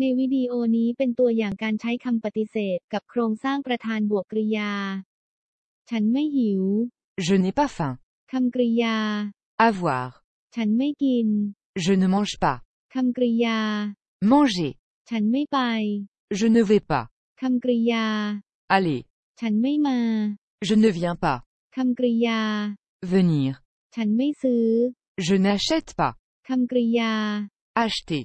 ในวิดีโอนี้เป็นตัวอย่างการใช้คำปฏิเสธ กับโครงสร้างประธานบวกกริยา ฉันไม่หิว Je n'ai pas faim. คำกริยา Avoir. ฉันไม่กิน Je ne mange pas. คำกริยา Manger. ฉันไม่ไป Je ne vais pas. คำกริยา Aller. ฉันไม่มา Je ne viens pas. คำกริยา Venir. ฉันไม่ซื้อ Je n'achète pas. คำกริยา Acheter.